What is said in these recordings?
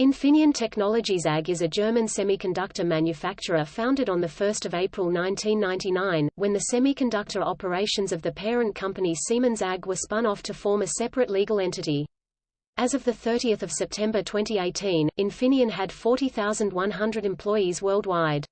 Infineon Technologies AG is a German semiconductor manufacturer founded on 1 April 1999, when the semiconductor operations of the parent company Siemens AG were spun off to form a separate legal entity. As of 30 September 2018, Infineon had 40,100 employees worldwide.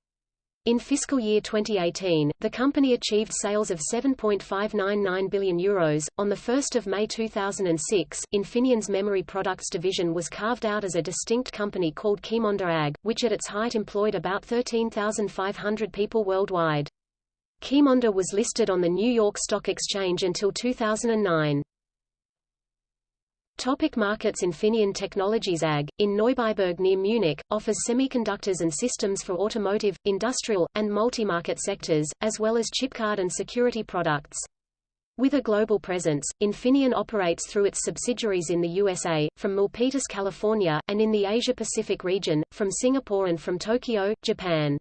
In fiscal year 2018, the company achieved sales of 7.599 billion euros. On the 1st of May 2006, Infineon's memory products division was carved out as a distinct company called Qimonda AG, which at its height employed about 13,500 people worldwide. Qimonda was listed on the New York Stock Exchange until 2009. Topic markets Infineon Technologies AG, in Neubeiberg near Munich, offers semiconductors and systems for automotive, industrial, and multi-market sectors, as well as chipcard and security products. With a global presence, Infineon operates through its subsidiaries in the USA, from Milpitas, California, and in the Asia-Pacific region, from Singapore and from Tokyo, Japan.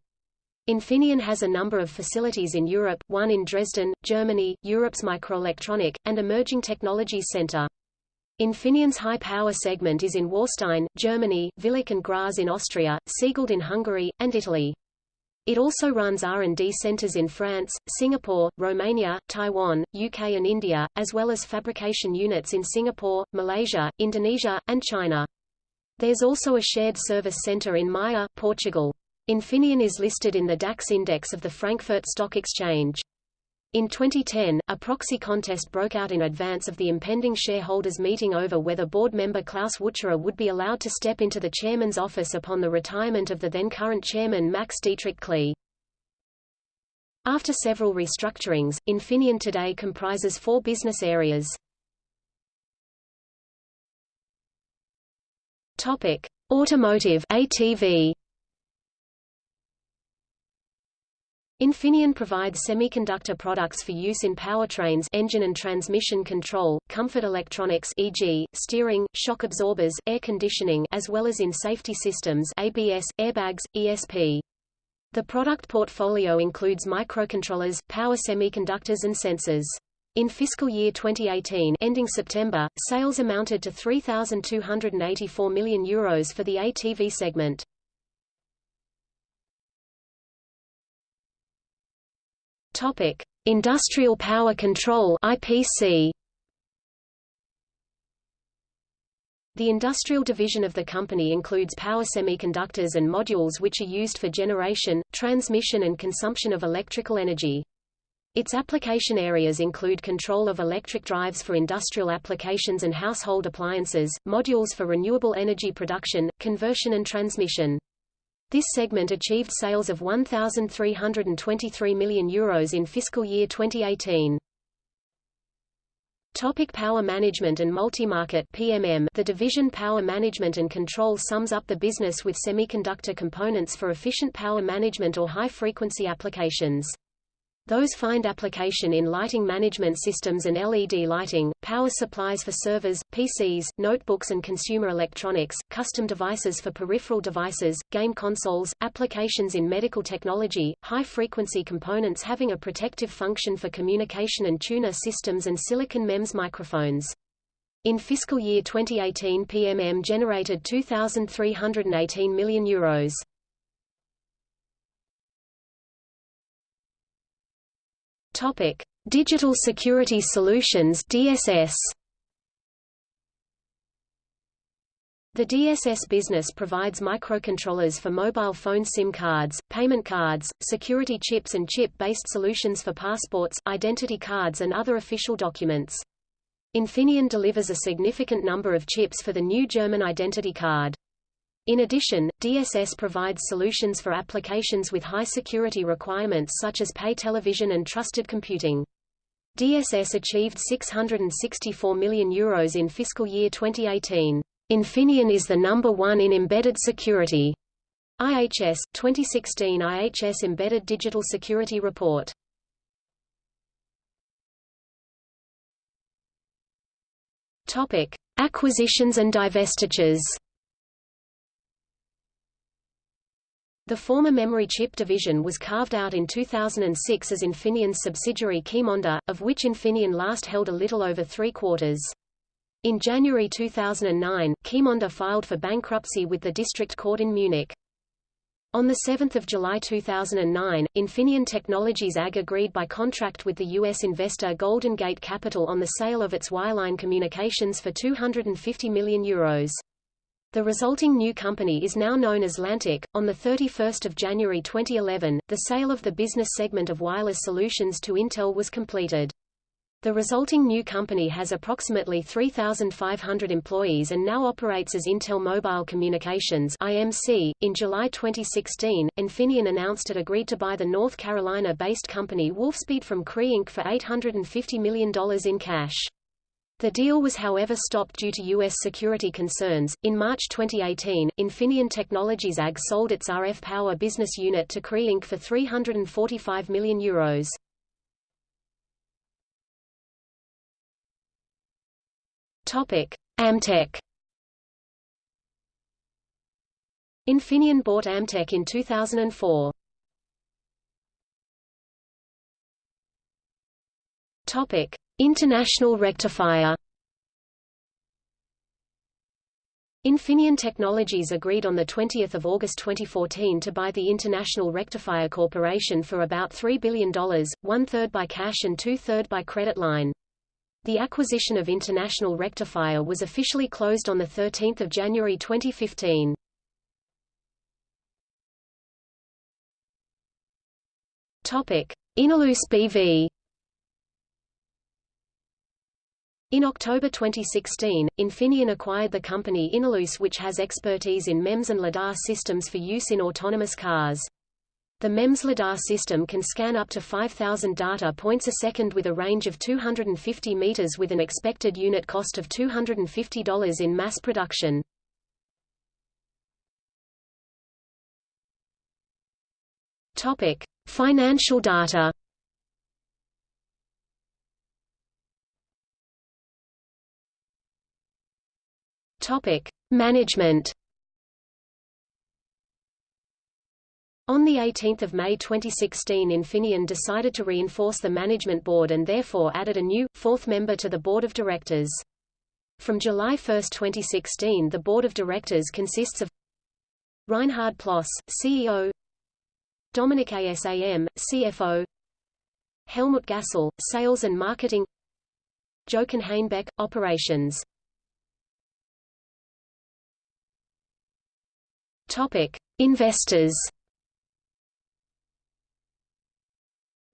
Infineon has a number of facilities in Europe, one in Dresden, Germany, Europe's Microelectronic, and Emerging Technologies Center. Infineon's high-power segment is in Warstein, Germany, Willich and Graz in Austria, Cegléd in Hungary, and Italy. It also runs R&D centers in France, Singapore, Romania, Taiwan, UK and India, as well as fabrication units in Singapore, Malaysia, Indonesia, and China. There's also a shared service center in Maia, Portugal. Infineon is listed in the DAX index of the Frankfurt Stock Exchange. In 2010, a proxy contest broke out in advance of the impending shareholders' meeting over whether board member Klaus Wucherer would be allowed to step into the chairman's office upon the retirement of the then-current chairman Max Dietrich Klee. After several restructurings, Infineon today comprises four business areas. Topic: Automotive (ATV). Infineon provides semiconductor products for use in powertrains engine and transmission control, comfort electronics e.g., steering, shock absorbers, air conditioning as well as in safety systems ABS, airbags, ESP. The product portfolio includes microcontrollers, power semiconductors and sensors. In fiscal year 2018 ending September, sales amounted to 3,284 million euros for the ATV segment. Topic: Industrial Power Control (IPC). The industrial division of the company includes power semiconductors and modules which are used for generation, transmission and consumption of electrical energy. Its application areas include control of electric drives for industrial applications and household appliances, modules for renewable energy production, conversion and transmission. This segment achieved sales of 1,323 million euros in fiscal year 2018. Topic Power Management and Multi-Market PMM The division Power Management and Control sums up the business with semiconductor components for efficient power management or high-frequency applications. Those find application in lighting management systems and LED lighting, power supplies for servers, PCs, notebooks and consumer electronics, custom devices for peripheral devices, game consoles, applications in medical technology, high-frequency components having a protective function for communication and tuner systems and silicon MEMS microphones. In fiscal year 2018 PMM generated 2,318 million euros. Topic: Digital Security Solutions (DSS). The DSS business provides microcontrollers for mobile phone SIM cards, payment cards, security chips and chip-based solutions for passports, identity cards and other official documents. Infineon delivers a significant number of chips for the new German identity card. In addition, DSS provides solutions for applications with high security requirements such as pay television and trusted computing. DSS achieved 664 million euros in fiscal year 2018. Infineon is the number one in embedded security. IHS, 2016 IHS Embedded Digital Security Report. Topic: Acquisitions and divestitures. The former memory chip division was carved out in 2006 as Infineon's subsidiary Qimonda, of which Infineon last held a little over three quarters. In January 2009, Qimonda filed for bankruptcy with the district court in Munich. On 7 July 2009, Infineon Technologies AG agreed by contract with the U.S. investor Golden Gate Capital on the sale of its wireline communications for €250 million. Euros. The resulting new company is now known as Lantiq. On 31 January 2011, the sale of the business segment of Wireless Solutions to Intel was completed. The resulting new company has approximately 3,500 employees and now operates as Intel Mobile Communications (IMC). In July 2016, Infineon announced it agreed to buy the North Carolina-based company Wolfspeed from Cree Inc. for $850 million in cash. The deal was however stopped due to U.S. security concerns. In March 2018, Infineon Technologies AG sold its RF Power business unit to Cree Inc. for €345 million. Euros. ADMtek Infineon bought ADMtek in 2004. Topic: International Rectifier Infineon Technologies agreed on 20 August 2014 to buy the International Rectifier Corporation for about $3 billion, one-third by cash and two-third by credit line. The acquisition of International Rectifier was officially closed on 13 January 2015. Innoluce BV In October 2016, Infineon acquired the company Innoluce which has expertise in MEMS and LiDAR systems for use in autonomous cars. The MEMS LiDAR system can scan up to 5,000 data points a second with a range of 250 meters with an expected unit cost of $250 in mass production. Topic: Financial data Topic: Management. On 18 May 2016 Infineon decided to reinforce the management board and therefore added a new, fourth member to the board of directors. From July 1, 2016 the board of directors consists of Reinhard Ploss, CEO Dominic Asam, CFO Helmut Gassel, Sales and Marketing Jochen Hanebeck, Operations Topic: Investors.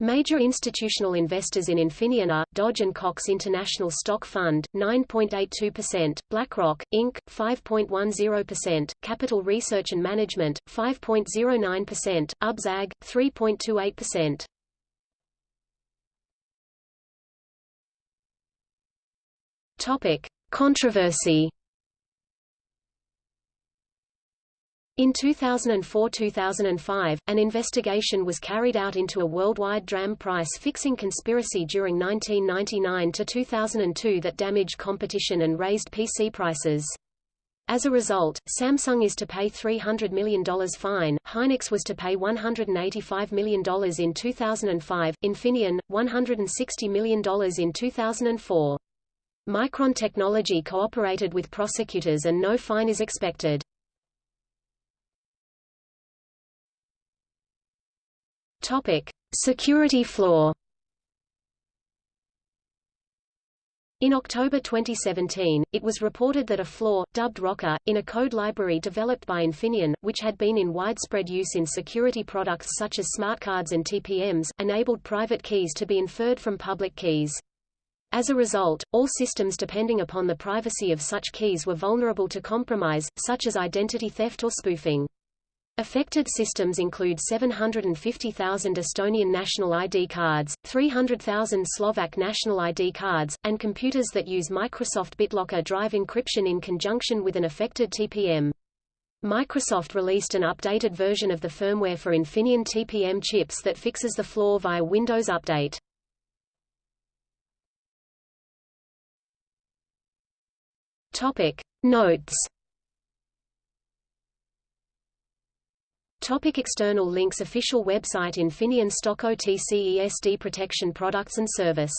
Major institutional investors in Infineon are, Dodge & Cox International Stock Fund, 9.82%, BlackRock, Inc., 5.10%, Capital Research and Management, 5.09%, UBS 3.28%. Topic. Controversy In 2004–2005, an investigation was carried out into a worldwide DRAM price fixing conspiracy during 1999–2002 that damaged competition and raised PC prices. As a result, Samsung is to pay $300 million fine, Hynix was to pay $185 million in 2005, Infineon, $160 million in 2004. Micron Technology cooperated with prosecutors and no fine is expected. Topic: Security flaw. In October 2017, it was reported that a flaw, dubbed ROCA, in a code library developed by Infineon, which had been in widespread use in security products such as smart cards and TPMs, enabled private keys to be inferred from public keys. As a result, all systems depending upon the privacy of such keys were vulnerable to compromise, such as identity theft or spoofing. Affected systems include 750,000 Estonian national ID cards, 300,000 Slovak national ID cards, and computers that use Microsoft BitLocker drive encryption in conjunction with an affected TPM. Microsoft released an updated version of the firmware for Infineon TPM chips that fixes the flaw via Windows Update. Topic Notes Topic external links Official website Infineon Stock OTC ESD Protection Products and Service